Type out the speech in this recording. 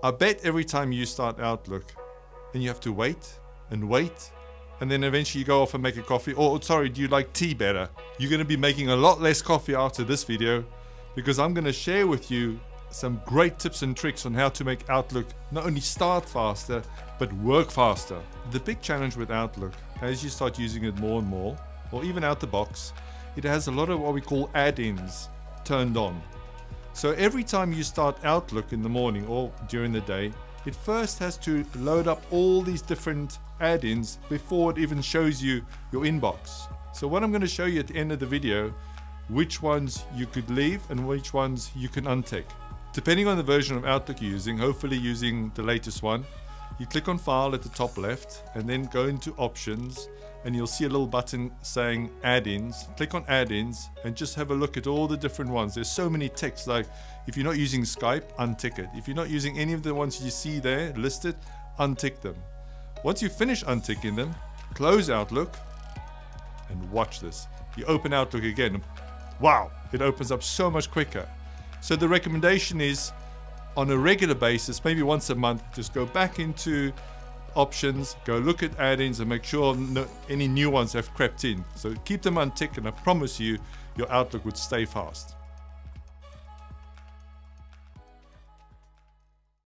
I bet every time you start Outlook and you have to wait and wait and then eventually you go off and make a coffee. Or, sorry, do you like tea better? You're going to be making a lot less coffee after this video because I'm going to share with you some great tips and tricks on how to make Outlook not only start faster, but work faster. The big challenge with Outlook, as you start using it more and more, or even out the box, it has a lot of what we call add-ins turned on. So every time you start Outlook in the morning or during the day, it first has to load up all these different add-ins before it even shows you your inbox. So what I'm going to show you at the end of the video, which ones you could leave and which ones you can untick. Depending on the version of Outlook you're using, hopefully using the latest one, you click on File at the top left and then go into Options and you'll see a little button saying Add-ins. Click on Add-ins and just have a look at all the different ones. There's so many ticks like if you're not using Skype, untick it. If you're not using any of the ones you see there listed, untick them. Once you finish unticking them, close Outlook and watch this. You open Outlook again. Wow, it opens up so much quicker. So the recommendation is on a regular basis, maybe once a month, just go back into options, go look at add-ins and make sure no, any new ones have crept in. So keep them on tick and I promise you your Outlook would stay fast.